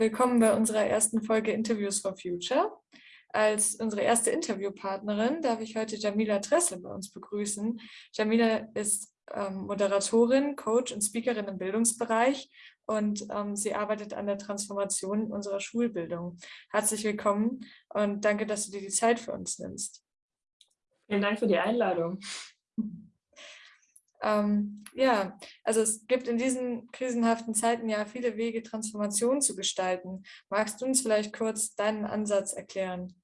Willkommen bei unserer ersten Folge Interviews for Future. Als unsere erste Interviewpartnerin darf ich heute Jamila Dressel bei uns begrüßen. Jamila ist ähm, Moderatorin, Coach und Speakerin im Bildungsbereich und ähm, sie arbeitet an der Transformation unserer Schulbildung. Herzlich willkommen und danke, dass du dir die Zeit für uns nimmst. Vielen Dank für die Einladung. Ähm, ja, also es gibt in diesen krisenhaften Zeiten ja viele Wege, Transformation zu gestalten. Magst du uns vielleicht kurz deinen Ansatz erklären?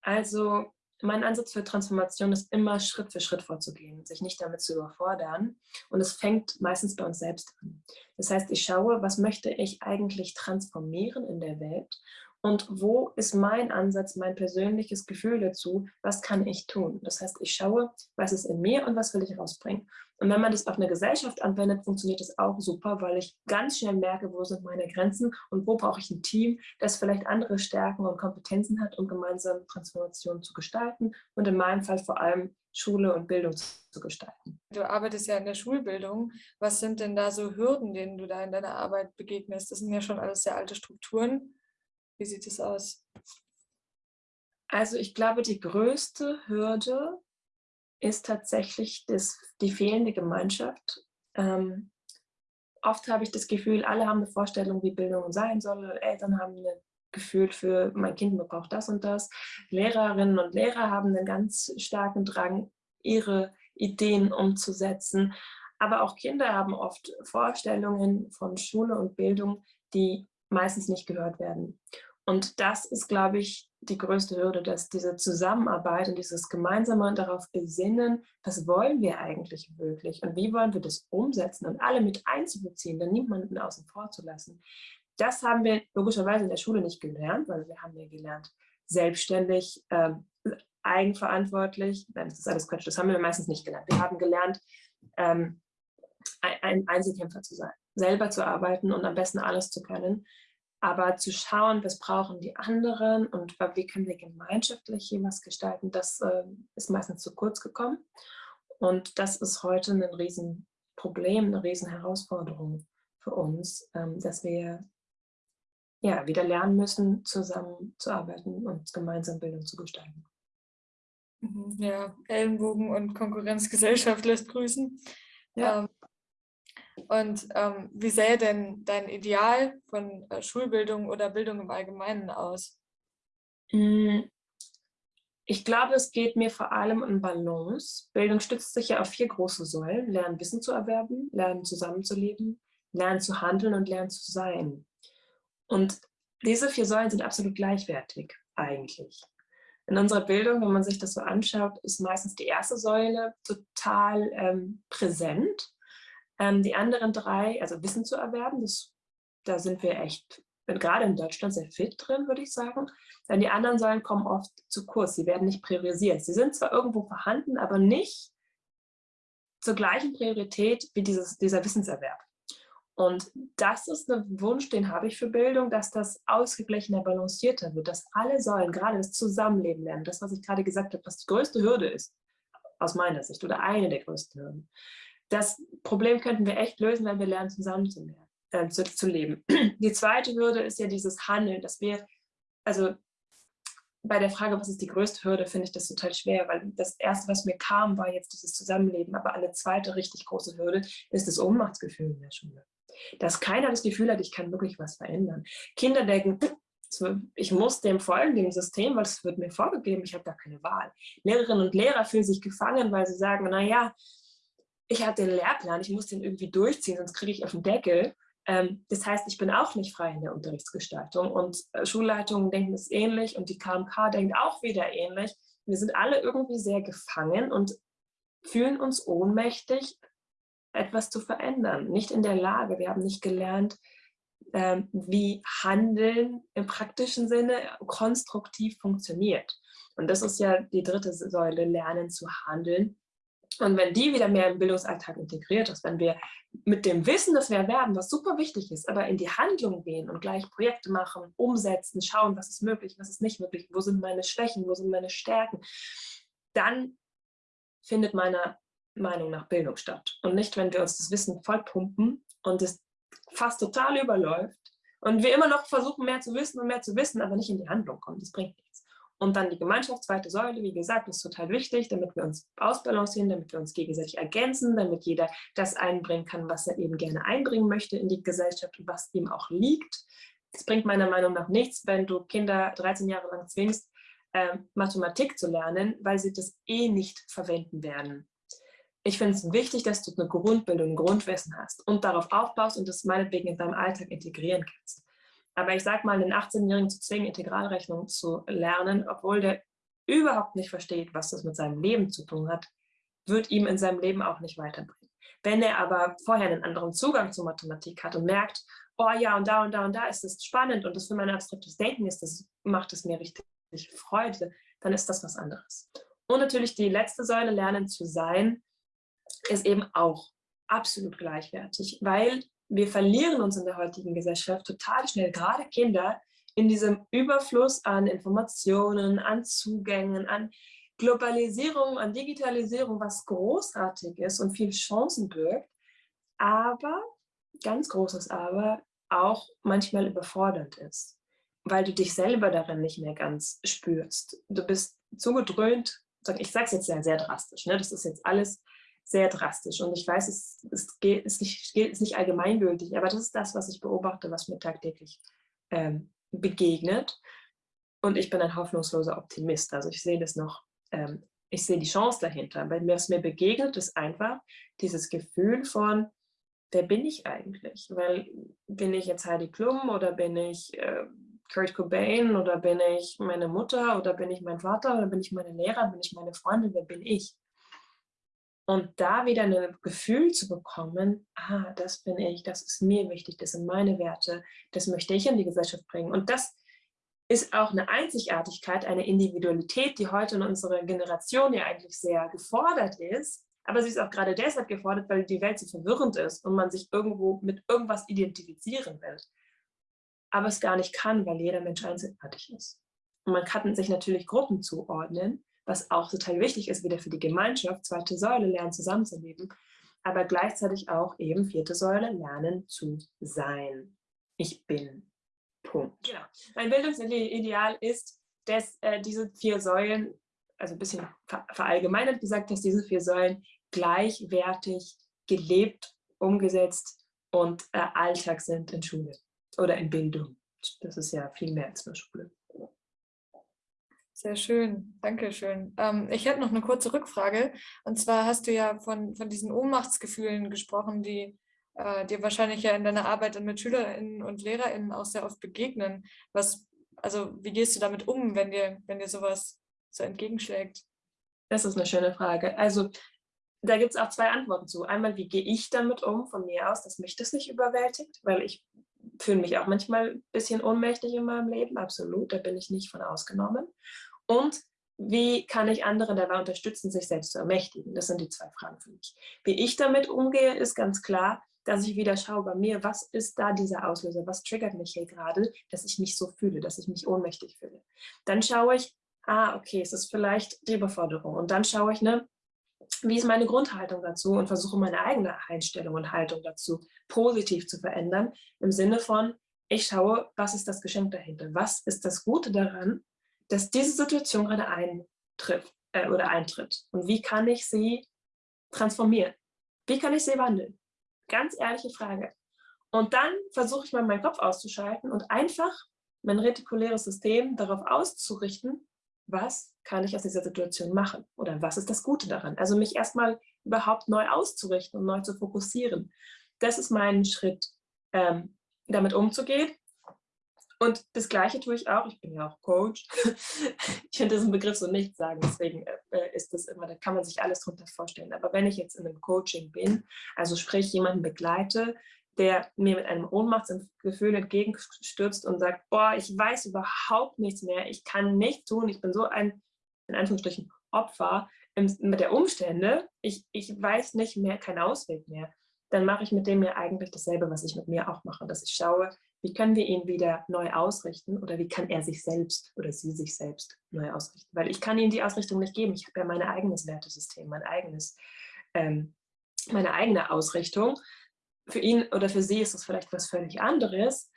Also mein Ansatz für Transformation ist immer Schritt für Schritt vorzugehen, sich nicht damit zu überfordern. Und es fängt meistens bei uns selbst an. Das heißt, ich schaue, was möchte ich eigentlich transformieren in der Welt und wo ist mein Ansatz, mein persönliches Gefühl dazu, was kann ich tun? Das heißt, ich schaue, was ist in mir und was will ich rausbringen. Und wenn man das auf eine Gesellschaft anwendet, funktioniert das auch super, weil ich ganz schnell merke, wo sind meine Grenzen und wo brauche ich ein Team, das vielleicht andere Stärken und Kompetenzen hat, um gemeinsam Transformation zu gestalten und in meinem Fall vor allem Schule und Bildung zu gestalten. Du arbeitest ja in der Schulbildung. Was sind denn da so Hürden, denen du da in deiner Arbeit begegnest? Das sind ja schon alles sehr alte Strukturen. Wie sieht es aus? Also ich glaube, die größte Hürde ist tatsächlich das, die fehlende Gemeinschaft. Ähm, oft habe ich das Gefühl, alle haben eine Vorstellung, wie Bildung sein soll. Eltern haben ein Gefühl für, mein Kind braucht das und das. Lehrerinnen und Lehrer haben einen ganz starken Drang, ihre Ideen umzusetzen. Aber auch Kinder haben oft Vorstellungen von Schule und Bildung, die meistens nicht gehört werden. Und das ist, glaube ich, die größte Hürde, dass diese Zusammenarbeit und dieses gemeinsame darauf besinnen, was wollen wir eigentlich wirklich und wie wollen wir das umsetzen und alle mit einzubeziehen, dann niemanden außen vor zu lassen. Das haben wir logischerweise in der Schule nicht gelernt, weil wir haben ja gelernt, selbstständig, ähm, eigenverantwortlich, nein, das ist alles Quatsch, das haben wir meistens nicht gelernt. Wir haben gelernt, ähm, ein Einzelkämpfer zu sein, selber zu arbeiten und am besten alles zu können. Aber zu schauen, was brauchen die anderen und wie können wir gemeinschaftlich hier was gestalten, das äh, ist meistens zu kurz gekommen. Und das ist heute ein Riesenproblem, eine Riesenherausforderung für uns, ähm, dass wir ja, wieder lernen müssen, zusammenzuarbeiten und gemeinsam Bildung zu gestalten. Mhm, ja, Ellenbogen und Konkurrenzgesellschaft lässt grüßen. Ja. Ähm, und ähm, wie sähe denn dein Ideal von äh, Schulbildung oder Bildung im Allgemeinen aus? Hm, ich glaube, es geht mir vor allem um Balance. Bildung stützt sich ja auf vier große Säulen. Lernen, Wissen zu erwerben, lernen, zusammenzuleben, lernen zu handeln und lernen zu sein. Und diese vier Säulen sind absolut gleichwertig eigentlich. In unserer Bildung, wenn man sich das so anschaut, ist meistens die erste Säule total ähm, präsent ähm, die anderen drei, also Wissen zu erwerben, das, da sind wir echt, gerade in Deutschland, sehr fit drin, würde ich sagen. Denn die anderen Säulen kommen oft zu kurz, sie werden nicht priorisiert. Sie sind zwar irgendwo vorhanden, aber nicht zur gleichen Priorität wie dieses, dieser Wissenserwerb. Und das ist ein Wunsch, den habe ich für Bildung, dass das ausgeglichener, balancierter wird, dass alle Säulen, gerade das Zusammenleben lernen, das, was ich gerade gesagt habe, was die größte Hürde ist, aus meiner Sicht, oder eine der größten Hürden, das Problem könnten wir echt lösen, wenn wir lernen, zusammen zu, äh, zu, zu leben. Die zweite Hürde ist ja dieses Handeln, dass wir, also bei der Frage, was ist die größte Hürde, finde ich das total schwer, weil das Erste, was mir kam, war jetzt dieses Zusammenleben, aber eine zweite richtig große Hürde ist das Ohnmachtsgefühl in der Schule. Dass keiner das Gefühl hat, ich kann wirklich was verändern. Kinder denken, ich muss dem folgen, dem System, weil es wird mir vorgegeben, ich habe gar keine Wahl. Lehrerinnen und Lehrer fühlen sich gefangen, weil sie sagen, naja, ich habe den Lehrplan, ich muss den irgendwie durchziehen, sonst kriege ich auf den Deckel. Ähm, das heißt, ich bin auch nicht frei in der Unterrichtsgestaltung und äh, Schulleitungen denken es ähnlich und die KMK denkt auch wieder ähnlich. Wir sind alle irgendwie sehr gefangen und fühlen uns ohnmächtig, etwas zu verändern, nicht in der Lage. Wir haben nicht gelernt, ähm, wie Handeln im praktischen Sinne konstruktiv funktioniert. Und das ist ja die dritte Säule, Lernen zu handeln. Und wenn die wieder mehr im Bildungsalltag integriert ist, wenn wir mit dem Wissen, das wir erwerben, was super wichtig ist, aber in die Handlung gehen und gleich Projekte machen, umsetzen, schauen, was ist möglich, was ist nicht möglich, wo sind meine Schwächen, wo sind meine Stärken, dann findet meiner Meinung nach Bildung statt. Und nicht, wenn wir uns das Wissen vollpumpen und es fast total überläuft Und wir immer noch versuchen, mehr zu wissen und mehr zu wissen, aber nicht in die Handlung kommen. Das bringt nichts. Und dann die Gemeinschaft, zweite Säule, wie gesagt, ist total wichtig, damit wir uns ausbalancieren, damit wir uns gegenseitig ergänzen, damit jeder das einbringen kann, was er eben gerne einbringen möchte in die Gesellschaft und was ihm auch liegt. Es bringt meiner Meinung nach nichts, wenn du Kinder 13 Jahre lang zwingst, äh, Mathematik zu lernen, weil sie das eh nicht verwenden werden. Ich finde es wichtig, dass du eine Grundbildung, ein Grundwissen hast und darauf aufbaust und das meinetwegen in deinem Alltag integrieren kannst. Aber ich sage mal, einen 18-Jährigen zu zwingen, Integralrechnung zu lernen, obwohl der überhaupt nicht versteht, was das mit seinem Leben zu tun hat, wird ihm in seinem Leben auch nicht weiterbringen. Wenn er aber vorher einen anderen Zugang zur Mathematik hat und merkt, oh ja, und da und da und da ist das spannend und das für mein abstraktes Denken ist, das macht es mir richtig Freude, dann ist das was anderes. Und natürlich die letzte Säule, Lernen zu sein, ist eben auch absolut gleichwertig, weil wir verlieren uns in der heutigen Gesellschaft total schnell, gerade Kinder, in diesem Überfluss an Informationen, an Zugängen, an Globalisierung, an Digitalisierung, was großartig ist und viel Chancen birgt, aber, ganz großes Aber, auch manchmal überfordernd ist, weil du dich selber darin nicht mehr ganz spürst. Du bist zugedröhnt, ich sage es jetzt sehr, sehr drastisch, ne? das ist jetzt alles sehr drastisch. Und ich weiß, es, es geht, ist, nicht, ist nicht allgemeingültig, aber das ist das, was ich beobachte, was mir tagtäglich ähm, begegnet. Und ich bin ein hoffnungsloser Optimist. Also ich sehe das noch, ähm, ich sehe die Chance dahinter. Weil was mir begegnet, ist einfach dieses Gefühl von, wer bin ich eigentlich? Weil bin ich jetzt Heidi Klum oder bin ich äh, Kurt Cobain oder bin ich meine Mutter oder bin ich mein Vater oder bin ich meine Lehrer, bin ich meine Freundin, wer bin ich? Und da wieder ein Gefühl zu bekommen, ah, das bin ich, das ist mir wichtig, das sind meine Werte, das möchte ich in die Gesellschaft bringen. Und das ist auch eine Einzigartigkeit, eine Individualität, die heute in unserer Generation ja eigentlich sehr gefordert ist. Aber sie ist auch gerade deshalb gefordert, weil die Welt so verwirrend ist und man sich irgendwo mit irgendwas identifizieren will. Aber es gar nicht kann, weil jeder Mensch einzigartig ist. Und man kann sich natürlich Gruppen zuordnen, was auch total wichtig ist, wieder für die Gemeinschaft, zweite Säule, lernen zusammenzuleben, aber gleichzeitig auch eben vierte Säule, lernen zu sein. Ich bin. Punkt. Genau. Mein Bildungsideal ist, dass äh, diese vier Säulen, also ein bisschen verallgemeinert gesagt, dass diese vier Säulen gleichwertig gelebt, umgesetzt und äh, Alltag sind in Schule oder in Bildung. Das ist ja viel mehr als nur Schule. Sehr schön, danke schön. Ähm, ich hätte noch eine kurze Rückfrage. Und zwar hast du ja von, von diesen Ohnmachtsgefühlen gesprochen, die äh, dir wahrscheinlich ja in deiner Arbeit mit SchülerInnen und LehrerInnen auch sehr oft begegnen. Was, also wie gehst du damit um, wenn dir, wenn dir sowas so entgegenschlägt? Das ist eine schöne Frage. Also da gibt es auch zwei Antworten zu. Einmal, wie gehe ich damit um von mir aus, dass mich das nicht überwältigt, weil ich fühle mich auch manchmal ein bisschen ohnmächtig in meinem Leben, absolut, da bin ich nicht von ausgenommen. Und wie kann ich andere dabei unterstützen, sich selbst zu ermächtigen? Das sind die zwei Fragen für mich. Wie ich damit umgehe, ist ganz klar, dass ich wieder schaue bei mir, was ist da dieser Auslöser, was triggert mich hier gerade, dass ich mich so fühle, dass ich mich ohnmächtig fühle. Dann schaue ich, ah, okay, es ist vielleicht die Überforderung. Und dann schaue ich, ne, wie ist meine Grundhaltung dazu und versuche meine eigene Einstellung und Haltung dazu positiv zu verändern, im Sinne von, ich schaue, was ist das Geschenk dahinter, was ist das Gute daran, dass diese Situation gerade eintritt äh, oder eintritt und wie kann ich sie transformieren, wie kann ich sie wandeln? Ganz ehrliche Frage. Und dann versuche ich mal meinen Kopf auszuschalten und einfach mein retikuläres System darauf auszurichten, was kann ich aus dieser Situation machen oder was ist das Gute daran? Also mich erstmal überhaupt neu auszurichten und neu zu fokussieren. Das ist mein Schritt, ähm, damit umzugehen. Und das Gleiche tue ich auch, ich bin ja auch Coach. ich finde diesen Begriff so nicht sagen, deswegen äh, ist das immer, da kann man sich alles drunter vorstellen. Aber wenn ich jetzt in einem Coaching bin, also sprich jemanden begleite, der mir mit einem Ohnmachtsgefühl entgegenstürzt und sagt, boah, ich weiß überhaupt nichts mehr, ich kann nichts tun, ich bin so ein, in Anführungsstrichen, Opfer mit der Umstände, ich, ich weiß nicht mehr, keinen Ausweg mehr, dann mache ich mit dem ja eigentlich dasselbe, was ich mit mir auch mache, dass ich schaue, wie können wir ihn wieder neu ausrichten oder wie kann er sich selbst oder sie sich selbst neu ausrichten, weil ich kann ihm die Ausrichtung nicht geben, ich habe ja mein eigenes Wertesystem, mein eigenes, ähm, meine eigene Ausrichtung für ihn oder für sie ist das vielleicht was völlig anderes.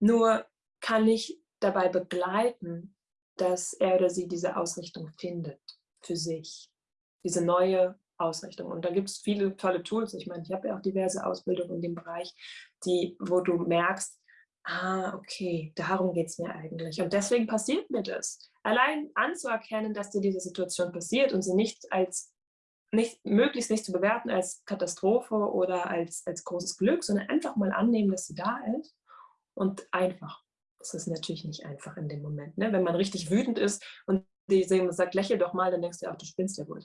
Nur kann ich dabei begleiten, dass er oder sie diese Ausrichtung findet für sich, diese neue Ausrichtung. Und da gibt es viele tolle Tools. Ich meine, ich habe ja auch diverse Ausbildungen in dem Bereich, die, wo du merkst, ah, okay, darum geht es mir eigentlich. Und deswegen passiert mir das. Allein anzuerkennen, dass dir diese Situation passiert und sie nicht als, nicht, möglichst nicht zu bewerten als Katastrophe oder als, als großes Glück, sondern einfach mal annehmen, dass sie da ist und einfach. Das ist natürlich nicht einfach in dem Moment. Ne? Wenn man richtig wütend ist und die sagt, lächel doch mal, dann denkst du, ach, du spinnst ja wohl.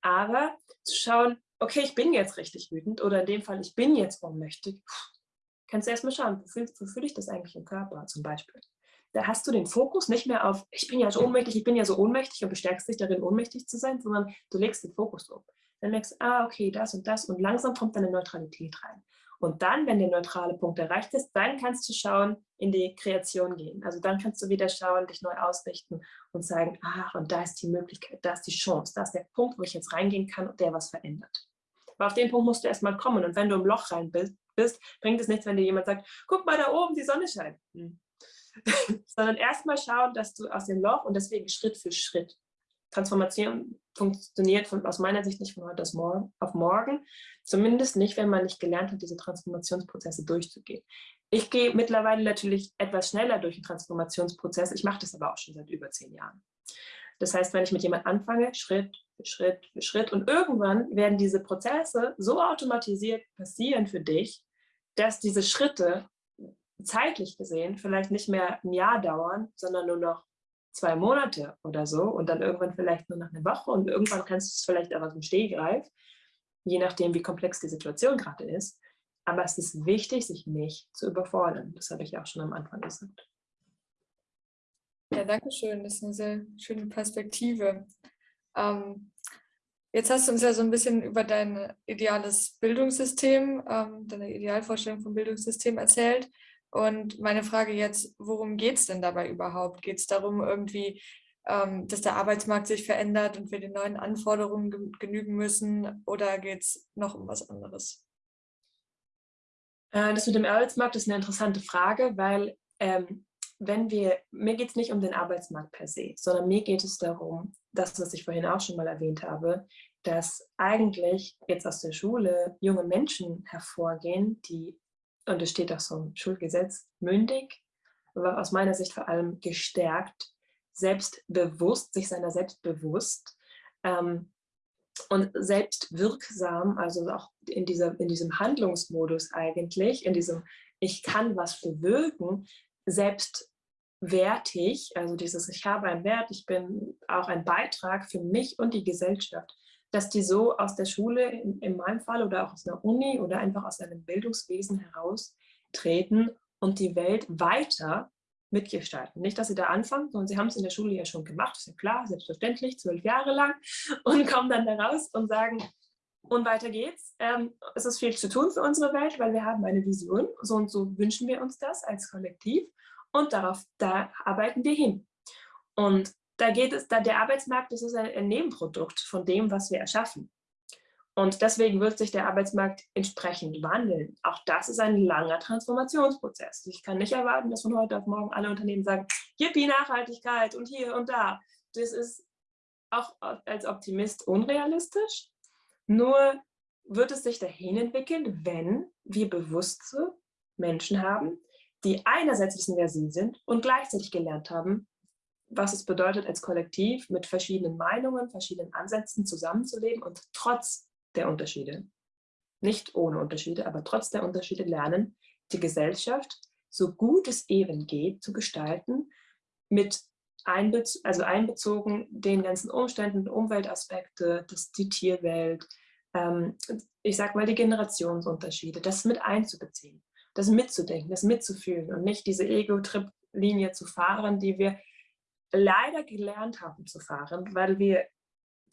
Aber zu schauen, okay, ich bin jetzt richtig wütend oder in dem Fall, ich bin jetzt ohnmächtig, kannst du erstmal schauen, wo fühle fühl ich das eigentlich im Körper zum Beispiel. Da hast du den Fokus nicht mehr auf, ich bin ja so ohnmächtig, ich bin ja so ohnmächtig und bestärkst dich darin, ohnmächtig zu sein, sondern du legst den Fokus um. Dann merkst du, ah, okay, das und das und langsam kommt deine Neutralität rein. Und dann, wenn der neutrale Punkt erreicht ist, dann kannst du schauen, in die Kreation gehen. Also dann kannst du wieder schauen, dich neu ausrichten und sagen, ach, und da ist die Möglichkeit, da ist die Chance, da ist der Punkt, wo ich jetzt reingehen kann und der was verändert. Aber auf den Punkt musst du erstmal kommen. Und wenn du im Loch rein bist, bringt es nichts, wenn dir jemand sagt, guck mal da oben, die Sonne scheint. Hm. Sondern erstmal schauen, dass du aus dem Loch und deswegen Schritt für Schritt. Transformation funktioniert von, aus meiner Sicht nicht von heute auf morgen, zumindest nicht, wenn man nicht gelernt hat, diese Transformationsprozesse durchzugehen. Ich gehe mittlerweile natürlich etwas schneller durch den Transformationsprozess, ich mache das aber auch schon seit über zehn Jahren. Das heißt, wenn ich mit jemand anfange, Schritt für Schritt für Schritt und irgendwann werden diese Prozesse so automatisiert passieren für dich, dass diese Schritte zeitlich gesehen vielleicht nicht mehr ein Jahr dauern, sondern nur noch zwei Monate oder so und dann irgendwann vielleicht nur noch eine Woche und irgendwann kannst du es vielleicht auch aus dem Stehgreif, je nachdem, wie komplex die Situation gerade ist. Aber es ist wichtig, sich nicht zu überfordern. Das habe ich auch schon am Anfang gesagt. Ja, danke schön. Das ist eine sehr schöne Perspektive. Ähm, jetzt hast du uns ja so ein bisschen über dein ideales Bildungssystem, ähm, deine Idealvorstellung vom Bildungssystem erzählt. Und meine Frage jetzt, worum geht es denn dabei überhaupt? Geht es darum, irgendwie, ähm, dass der Arbeitsmarkt sich verändert und wir den neuen Anforderungen genügen müssen? Oder geht es noch um was anderes? Äh, das mit dem Arbeitsmarkt ist eine interessante Frage, weil ähm, wenn wir, mir geht es nicht um den Arbeitsmarkt per se, sondern mir geht es darum, das, was ich vorhin auch schon mal erwähnt habe, dass eigentlich jetzt aus der Schule junge Menschen hervorgehen, die und es steht auch so im Schulgesetz, mündig, aber aus meiner Sicht vor allem gestärkt, selbstbewusst, sich seiner selbst bewusst ähm, und selbstwirksam, also auch in, dieser, in diesem Handlungsmodus eigentlich, in diesem ich kann was bewirken, selbstwertig, also dieses ich habe einen Wert, ich bin auch ein Beitrag für mich und die Gesellschaft dass die so aus der Schule, in, in meinem Fall, oder auch aus einer Uni oder einfach aus einem Bildungswesen heraustreten und die Welt weiter mitgestalten. Nicht, dass sie da anfangen, sondern sie haben es in der Schule ja schon gemacht, ist ja klar, selbstverständlich, zwölf Jahre lang, und kommen dann da raus und sagen, und weiter geht's. Ähm, es ist viel zu tun für unsere Welt, weil wir haben eine Vision, so und so wünschen wir uns das als Kollektiv und darauf, da arbeiten wir hin. Und da geht es, da der Arbeitsmarkt das ist ein, ein Nebenprodukt von dem, was wir erschaffen. Und deswegen wird sich der Arbeitsmarkt entsprechend wandeln. Auch das ist ein langer Transformationsprozess. Ich kann nicht erwarten, dass von heute auf morgen alle Unternehmen sagen, Yippie, Nachhaltigkeit und hier und da. Das ist auch als Optimist unrealistisch. Nur wird es sich dahin entwickeln, wenn wir bewusste Menschen haben, die einerseits wissen, wer sie sind und gleichzeitig gelernt haben, was es bedeutet, als Kollektiv mit verschiedenen Meinungen, verschiedenen Ansätzen zusammenzuleben und trotz der Unterschiede, nicht ohne Unterschiede, aber trotz der Unterschiede lernen, die Gesellschaft so gut es eben geht zu gestalten, mit einbez also einbezogen den ganzen Umständen, Umweltaspekte, das, die Tierwelt, ähm, ich sag mal die Generationsunterschiede, das mit einzubeziehen, das mitzudenken, das mitzufühlen und nicht diese Ego-Trip-Linie zu fahren, die wir leider gelernt haben zu fahren, weil wir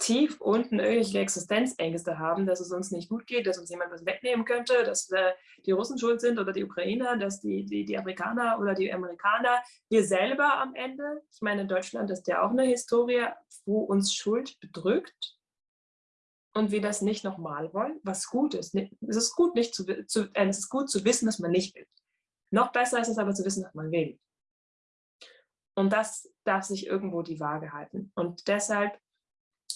tief unten irgendwelche Existenzängste haben, dass es uns nicht gut geht, dass uns jemand was wegnehmen könnte, dass äh, die Russen schuld sind oder die Ukrainer, dass die, die, die Afrikaner oder die Amerikaner, wir selber am Ende, ich meine, in Deutschland ist ja auch eine Historie, wo uns Schuld bedrückt und wir das nicht nochmal wollen, was gut ist. Es ist gut, nicht zu, zu, äh, es ist gut zu wissen, was man nicht will. Noch besser ist es aber zu wissen, was man will. Und das darf sich irgendwo die Waage halten. Und deshalb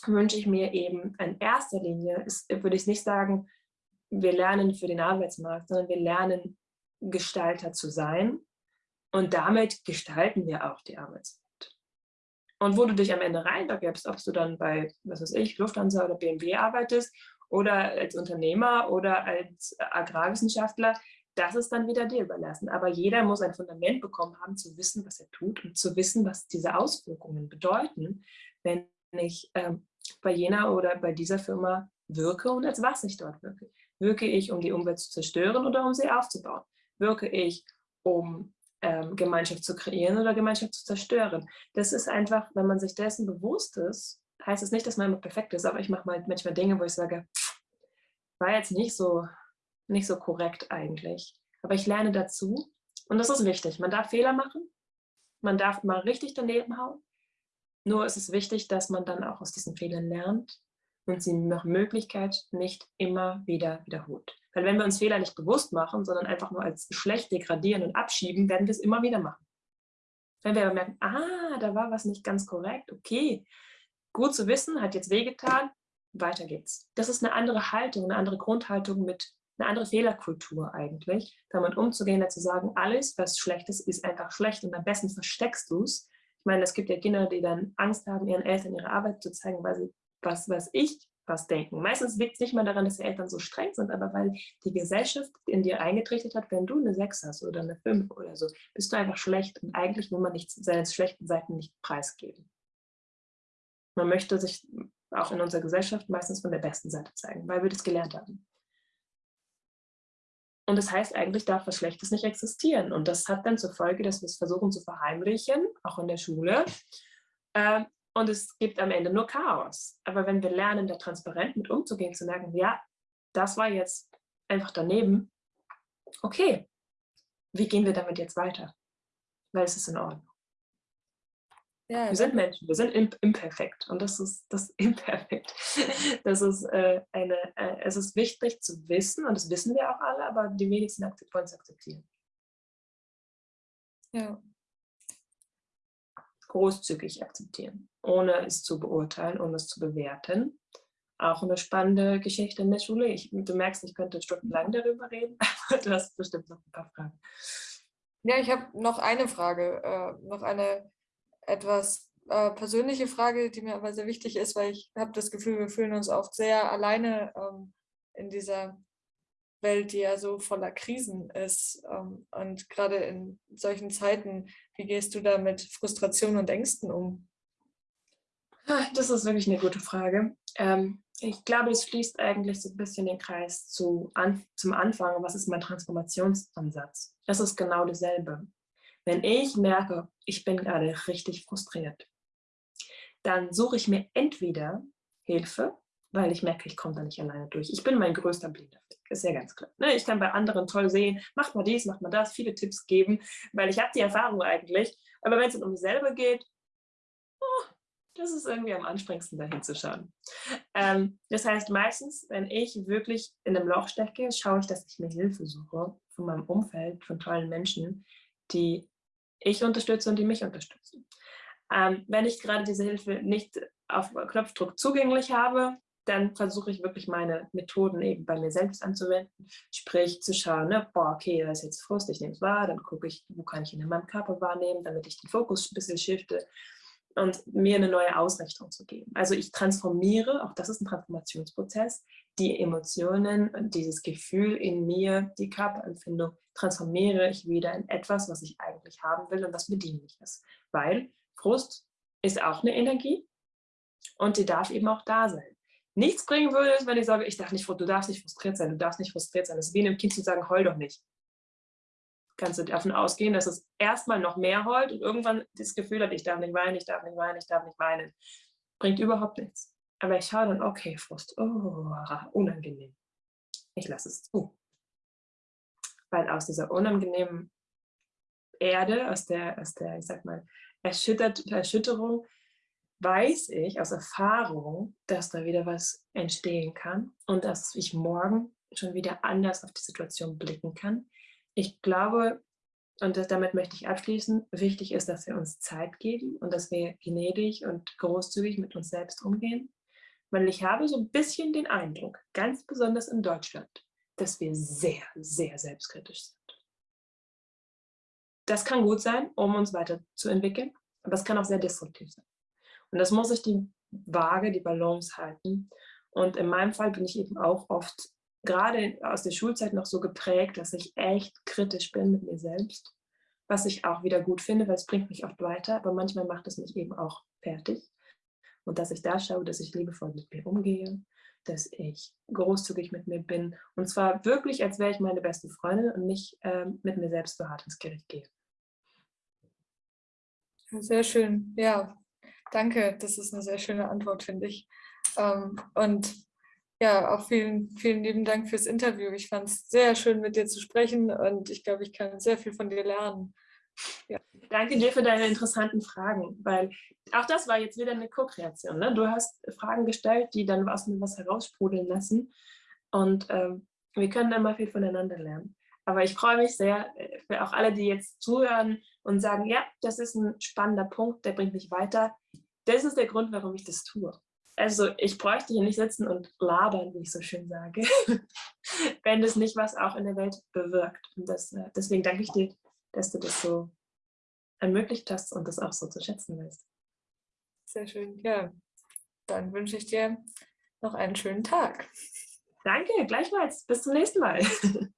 wünsche ich mir eben in erster Linie, ist, würde ich nicht sagen, wir lernen für den Arbeitsmarkt, sondern wir lernen Gestalter zu sein und damit gestalten wir auch die Arbeitswelt. Und wo du dich am Ende reinbegibst, ob du dann bei, was weiß ich, Lufthansa oder BMW arbeitest oder als Unternehmer oder als Agrarwissenschaftler, das ist dann wieder dir überlassen. Aber jeder muss ein Fundament bekommen haben, zu wissen, was er tut und zu wissen, was diese Auswirkungen bedeuten, wenn ich ähm, bei jener oder bei dieser Firma wirke und als was ich dort wirke. Wirke ich, um die Umwelt zu zerstören oder um sie aufzubauen? Wirke ich, um ähm, Gemeinschaft zu kreieren oder Gemeinschaft zu zerstören? Das ist einfach, wenn man sich dessen bewusst ist, heißt es nicht, dass man immer perfekt ist, aber ich mache mal manchmal Dinge, wo ich sage, war jetzt nicht so, nicht so korrekt eigentlich. Aber ich lerne dazu und das ist wichtig. Man darf Fehler machen, man darf mal richtig daneben hauen. Nur ist es wichtig, dass man dann auch aus diesen Fehlern lernt und sie nach Möglichkeit nicht immer wieder wiederholt. Weil wenn wir uns Fehler nicht bewusst machen, sondern einfach nur als schlecht degradieren und abschieben, werden wir es immer wieder machen. Wenn wir aber merken, ah, da war was nicht ganz korrekt, okay, gut zu wissen, hat jetzt wehgetan, weiter geht's. Das ist eine andere Haltung, eine andere Grundhaltung mit einer anderen Fehlerkultur eigentlich, damit umzugehen, zu sagen, alles, was schlecht ist, ist einfach schlecht und am besten versteckst du es. Ich meine, es gibt ja Kinder, die dann Angst haben, ihren Eltern ihre Arbeit zu zeigen, weil sie was, was ich was denken. Meistens liegt es nicht mal daran, dass die Eltern so streng sind, aber weil die Gesellschaft in dir eingetrichtert hat, wenn du eine 6 hast oder eine 5 oder so, bist du einfach schlecht und eigentlich will man nicht seine schlechten Seiten nicht preisgeben. Man möchte sich auch in unserer Gesellschaft meistens von der besten Seite zeigen, weil wir das gelernt haben. Und das heißt, eigentlich darf was Schlechtes nicht existieren. Und das hat dann zur Folge, dass wir es versuchen zu verheimlichen, auch in der Schule. Ähm, und es gibt am Ende nur Chaos. Aber wenn wir lernen, da transparent mit umzugehen, zu merken, ja, das war jetzt einfach daneben, okay, wie gehen wir damit jetzt weiter? Weil es ist in Ordnung. Ja, wir sind Menschen, wir sind imperfekt und das ist das Imperfekt. Das ist äh, eine, äh, es ist wichtig zu wissen und das wissen wir auch alle, aber die wenigsten wollen es akzeptieren. Ja. Großzügig akzeptieren ohne es zu beurteilen, ohne es zu bewerten. Auch eine spannende Geschichte in der Schule. Ich, du merkst, ich könnte stundenlang darüber reden, aber du hast bestimmt noch ein paar Fragen. Ja, ich habe noch eine Frage, äh, noch eine etwas äh, persönliche Frage, die mir aber sehr wichtig ist, weil ich habe das Gefühl, wir fühlen uns oft sehr alleine ähm, in dieser Welt, die ja so voller Krisen ist. Ähm, und gerade in solchen Zeiten, wie gehst du da mit Frustration und Ängsten um? Ah, das ist wirklich eine gute Frage. Ähm, ich glaube, es schließt eigentlich so ein bisschen den Kreis zu, an, zum Anfang. Was ist mein Transformationsansatz? Das ist genau dasselbe. Wenn ich merke, ich bin gerade richtig frustriert, dann suche ich mir entweder Hilfe, weil ich merke, ich komme da nicht alleine durch. Ich bin mein größter blinder ist ja ganz klar. Ne? Ich kann bei anderen toll sehen, macht mal dies, macht mal das, viele Tipps geben, weil ich habe die Erfahrung eigentlich. Aber wenn es um mich selber geht, oh, das ist irgendwie am anstrengendsten, dahin zu schauen. Ähm, das heißt, meistens, wenn ich wirklich in einem Loch stecke, schaue ich, dass ich mir Hilfe suche von meinem Umfeld, von tollen Menschen, die ich unterstütze und die mich unterstützen. Ähm, wenn ich gerade diese Hilfe nicht auf Knopfdruck zugänglich habe, dann versuche ich wirklich meine Methoden eben bei mir selbst anzuwenden, sprich zu schauen, ne, boah, okay, da ist jetzt Frust, ich nehme es wahr, dann gucke ich, wo kann ich ihn in meinem Körper wahrnehmen, damit ich den Fokus ein bisschen shifte und mir eine neue Ausrichtung zu geben. Also ich transformiere, auch das ist ein Transformationsprozess, die Emotionen, dieses Gefühl in mir, die Körperempfindung, transformiere ich wieder in etwas, was ich eigentlich haben will und was mir dienlich ist. Weil Frust ist auch eine Energie und die darf eben auch da sein. Nichts bringen würde es, wenn ich sage, ich darf nicht, du darfst nicht frustriert sein, du darfst nicht frustriert sein. Das ist wie einem Kind zu sagen, heul doch nicht kannst du davon ausgehen, dass es erstmal noch mehr heult und irgendwann das Gefühl hat, ich darf nicht weinen, ich darf nicht weinen, ich darf nicht weinen. Bringt überhaupt nichts. Aber ich schaue dann, okay, Frust, oh, unangenehm. Ich lasse es zu. Weil aus dieser unangenehmen Erde, aus der, aus der ich sag mal, Erschüttert, Erschütterung, weiß ich aus Erfahrung, dass da wieder was entstehen kann und dass ich morgen schon wieder anders auf die Situation blicken kann, ich glaube, und das, damit möchte ich abschließen, wichtig ist, dass wir uns Zeit geben und dass wir gnädig und großzügig mit uns selbst umgehen. Weil ich habe so ein bisschen den Eindruck, ganz besonders in Deutschland, dass wir sehr, sehr selbstkritisch sind. Das kann gut sein, um uns weiterzuentwickeln, aber es kann auch sehr destruktiv sein. Und das muss ich die Waage, die Balance halten. Und in meinem Fall bin ich eben auch oft gerade aus der Schulzeit noch so geprägt, dass ich echt kritisch bin mit mir selbst, was ich auch wieder gut finde, weil es bringt mich oft weiter, aber manchmal macht es mich eben auch fertig. Und dass ich da schaue, dass ich liebevoll mit mir umgehe, dass ich großzügig mit mir bin. Und zwar wirklich, als wäre ich meine beste Freundin und nicht ähm, mit mir selbst beharrt ins Gericht gehe. Sehr schön. Ja, danke. Das ist eine sehr schöne Antwort, finde ich. Ähm, und ja, auch vielen, vielen lieben Dank fürs Interview. Ich fand es sehr schön, mit dir zu sprechen und ich glaube, ich kann sehr viel von dir lernen. Ja. Danke dir für deine interessanten Fragen, weil auch das war jetzt wieder eine Co-Kreation. Ne? Du hast Fragen gestellt, die dann aus mir was heraussprudeln lassen und ähm, wir können dann mal viel voneinander lernen. Aber ich freue mich sehr äh, für auch alle, die jetzt zuhören und sagen, ja, das ist ein spannender Punkt, der bringt mich weiter. Das ist der Grund, warum ich das tue. Also ich bräuchte hier nicht sitzen und labern, wie ich so schön sage, wenn es nicht was auch in der Welt bewirkt. Und das, äh, deswegen danke ich dir, dass du das so ermöglicht hast und das auch so zu schätzen weißt. Sehr schön, ja. Dann wünsche ich dir noch einen schönen Tag. Danke, gleichfalls. Bis zum nächsten Mal.